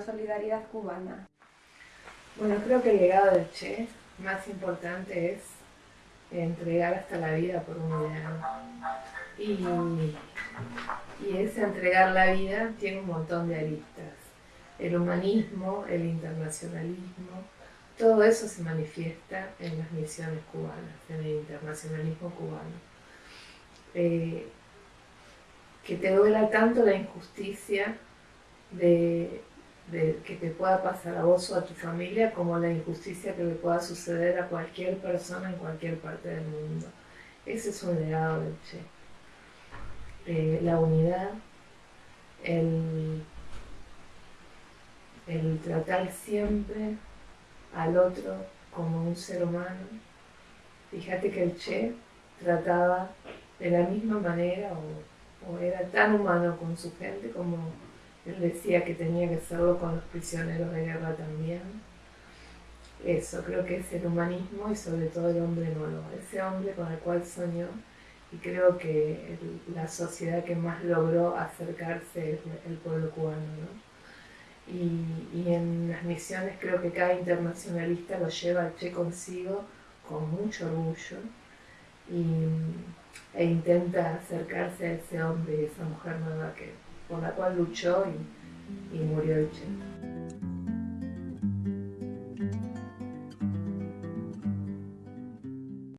solidaridad cubana? Bueno, creo que el legado del Che más importante es entregar hasta la vida por un ideal. Y, y ese entregar la vida tiene un montón de aristas. El humanismo, el internacionalismo, todo eso se manifiesta en las misiones cubanas, en el internacionalismo cubano. Eh, que te duela tanto la injusticia de, que te pueda pasar a vos o a tu familia como la injusticia que le pueda suceder a cualquier persona en cualquier parte del mundo. Ese es un legado del Che. Eh, la unidad, el, tratar siempre al otro como un ser humano. Fíjate que el Che trataba de la misma manera o, o era tan humano con su gente como él decía que tenía que serlo con los prisioneros de guerra también. Eso, creo que es el humanismo y sobre todo el hombre nuevo, ese hombre con el cual soñó y creo que la sociedad que más logró acercarse es el pueblo cubano. ¿no? Y, en las misiones creo que cada internacionalista lo lleva al Che consigo con mucho orgullo y, e intenta acercarse a ese hombre y esa mujer nueva que por la cual luchó y, y murió Che.